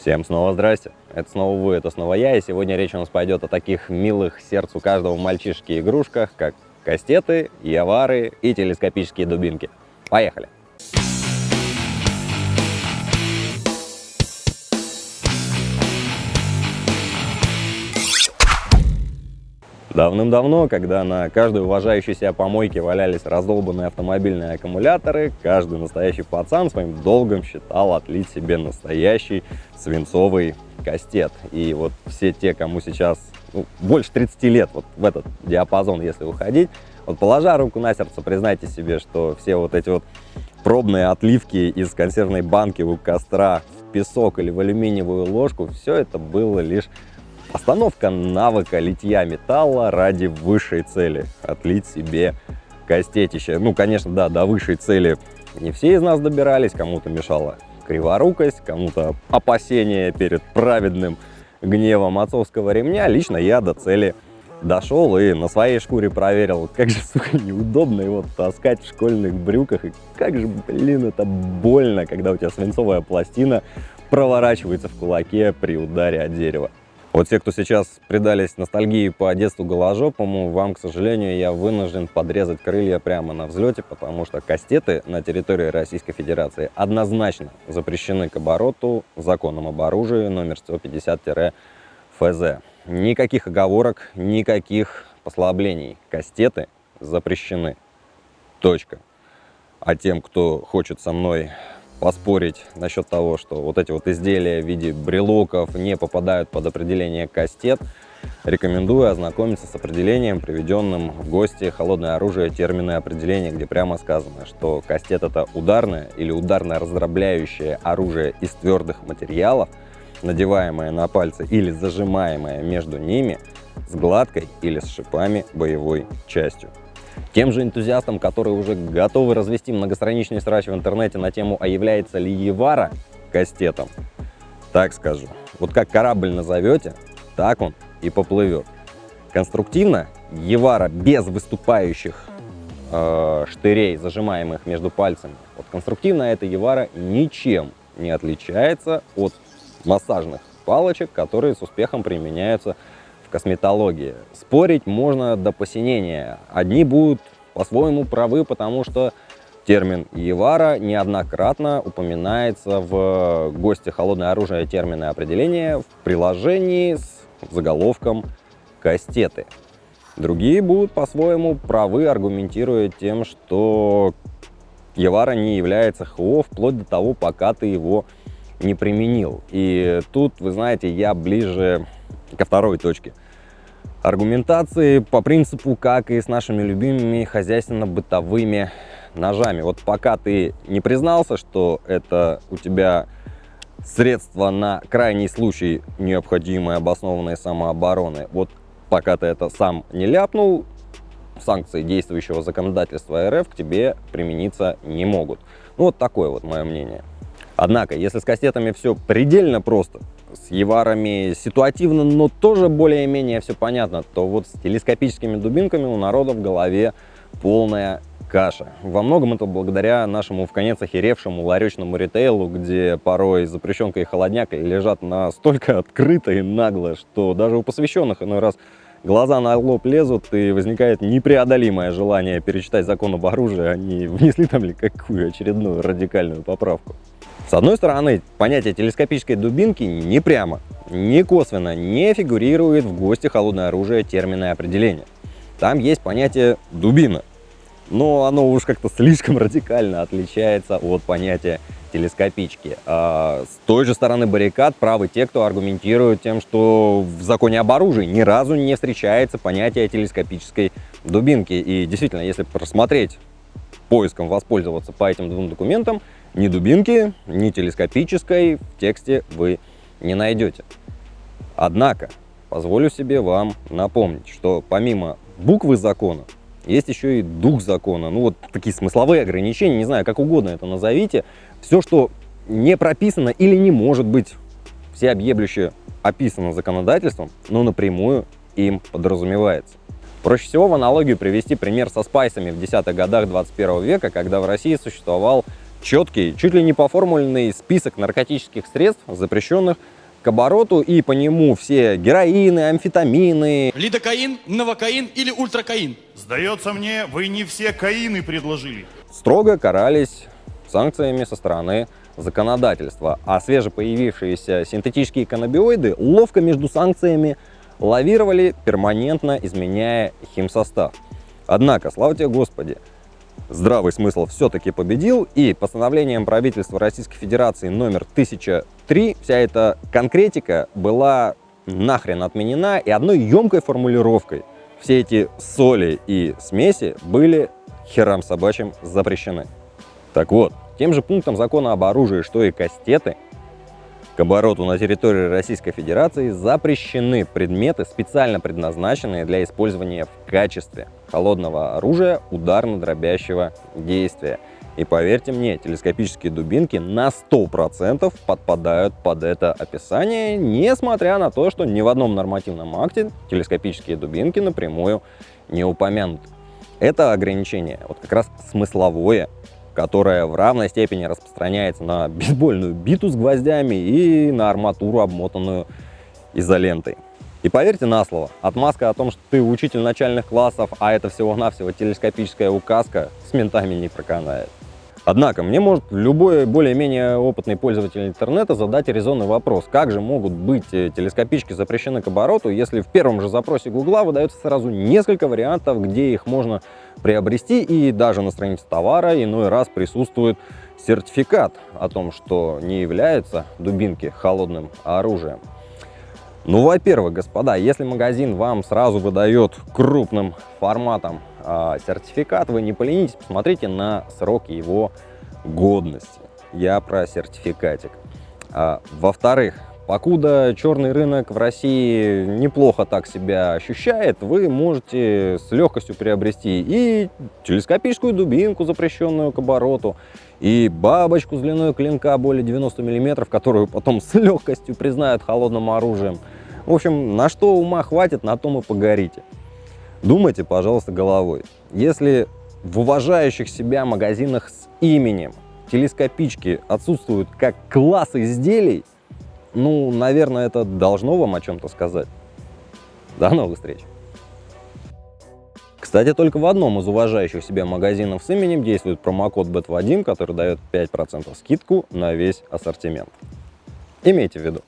Всем снова здрасте, это снова вы, это снова я, и сегодня речь у нас пойдет о таких милых сердцу каждого мальчишки игрушках, как кастеты, явары и телескопические дубинки. Поехали! Давным-давно, когда на каждой уважающей себя помойке валялись раздолбанные автомобильные аккумуляторы, каждый настоящий пацан своим долгом считал отлить себе настоящий свинцовый кастет. И вот все те, кому сейчас ну, больше 30 лет вот в этот диапазон, если уходить, вот положа руку на сердце, признайте себе, что все вот эти вот пробные отливки из консервной банки у костра в песок или в алюминиевую ложку, все это было лишь Остановка навыка литья металла ради высшей цели – отлить себе костетище. Ну, конечно, да, до высшей цели не все из нас добирались, кому-то мешала криворукость, кому-то опасение перед праведным гневом отцовского ремня. Лично я до цели дошел и на своей шкуре проверил, как же, сука, неудобно его таскать в школьных брюках, и как же, блин, это больно, когда у тебя свинцовая пластина проворачивается в кулаке при ударе от дерева. Вот те, кто сейчас предались ностальгии по детству голожопому, вам, к сожалению, я вынужден подрезать крылья прямо на взлете, потому что кастеты на территории Российской Федерации однозначно запрещены к обороту законом об оружии номер 150-ФЗ. Никаких оговорок, никаких послаблений. Кастеты запрещены. Точка. А тем, кто хочет со мной поспорить насчет того, что вот эти вот изделия в виде брелоков не попадают под определение кастет, рекомендую ознакомиться с определением, приведенным в гости «Холодное оружие» термины определения, где прямо сказано, что кастет – это ударное или ударно-раздробляющее оружие из твердых материалов, надеваемое на пальцы или зажимаемое между ними с гладкой или с шипами боевой частью. Тем же энтузиастам, которые уже готовы развести многостраничный срач в интернете на тему, а является ли Евара кастетом, так скажу, вот как корабль назовете, так он и поплывет. Конструктивно Евара без выступающих э, штырей, зажимаемых между пальцами, вот конструктивно эта Евара ничем не отличается от массажных палочек, которые с успехом применяются косметологии. Спорить можно до посинения. Одни будут по-своему правы, потому что термин Евара неоднократно упоминается в гости «Холодное оружие. Термины определения» в приложении с заголовком «Кастеты». Другие будут по-своему правы, аргументируя тем, что Евара не является ХО вплоть до того, пока ты его не применил. И тут, вы знаете, я ближе ко второй точке. Аргументации по принципу, как и с нашими любимыми хозяйственно-бытовыми ножами. Вот пока ты не признался, что это у тебя средство на крайний случай необходимой обоснованной самообороны, вот пока ты это сам не ляпнул, санкции действующего законодательства РФ к тебе примениться не могут. Ну вот такое вот мое мнение. Однако, если с кастетами все предельно просто, с еварами ситуативно, но тоже более-менее все понятно, то вот с телескопическими дубинками у народа в голове полная каша. Во многом это благодаря нашему в конец охеревшему ларечному ритейлу, где порой запрещенка и холодняк лежат настолько открыто и нагло, что даже у посвященных иной раз глаза на лоб лезут и возникает непреодолимое желание перечитать закон об оружии, они внесли там ли какую очередную радикальную поправку. С одной стороны, понятие телескопической дубинки не прямо, не косвенно не фигурирует в гости холодное оружие термина определения. Там есть понятие дубина, но оно уж как-то слишком радикально отличается от понятия телескопички. А с той же стороны баррикад правы те, кто аргументирует тем, что в законе об оружии ни разу не встречается понятие телескопической дубинки. И действительно, если просмотреть поиском, воспользоваться по этим двум документам, ни дубинки, ни телескопической в тексте вы не найдете. Однако, позволю себе вам напомнить, что помимо буквы закона, есть еще и дух закона. Ну вот такие смысловые ограничения, не знаю, как угодно это назовите. Все, что не прописано или не может быть всеобъемлюще описано законодательством, но напрямую им подразумевается. Проще всего в аналогию привести пример со спайсами в десятых годах 21 века, когда в России существовал четкий, чуть ли не поформульный список наркотических средств, запрещенных к обороту, и по нему все героины, амфетамины. Лидокаин, новокаин или ультракаин? Сдается мне, вы не все каины предложили. Строго карались санкциями со стороны законодательства, а свежепоявившиеся синтетические каннабиоиды ловко между санкциями лавировали, перманентно изменяя химсостав. Однако, слава тебе Господи, здравый смысл все-таки победил, и постановлением правительства Российской Федерации номер 1003 вся эта конкретика была нахрен отменена, и одной емкой формулировкой все эти соли и смеси были херам собачьим запрещены. Так вот, тем же пунктом закона об оружии, что и кастеты, к обороту на территории Российской Федерации запрещены предметы, специально предназначенные для использования в качестве холодного оружия ударно-дробящего действия. И поверьте мне, телескопические дубинки на 100% подпадают под это описание, несмотря на то, что ни в одном нормативном акте телескопические дубинки напрямую не упомянуты. Это ограничение, вот как раз смысловое, которое в равной степени распространяется на бейсбольную биту с гвоздями и на арматуру, обмотанную изолентой. И поверьте на слово, отмазка о том, что ты учитель начальных классов, а это всего-навсего телескопическая указка, с ментами не проканает. Однако, мне может любой более-менее опытный пользователь интернета задать резонный вопрос, как же могут быть э, телескопички запрещены к обороту, если в первом же запросе Гугла выдается сразу несколько вариантов, где их можно приобрести, и даже на странице товара иной раз присутствует сертификат о том, что не являются дубинки холодным оружием. Ну, во-первых, господа, если магазин вам сразу выдает крупным форматом э, сертификат, вы не поленитесь, посмотрите на срок его годности. Я про сертификатик. А, Во-вторых, покуда черный рынок в России неплохо так себя ощущает, вы можете с легкостью приобрести и телескопическую дубинку, запрещенную к обороту, и бабочку с длиной клинка более 90 мм, которую потом с легкостью признают холодным оружием. В общем, на что ума хватит, на том и погорите. Думайте, пожалуйста, головой. Если в уважающих себя магазинах с именем телескопички отсутствуют как класс изделий, ну, наверное, это должно вам о чем-то сказать. До новых встреч! Кстати, только в одном из уважающих себя магазинов с именем действует промокод BET1, который дает 5% скидку на весь ассортимент. Имейте в виду.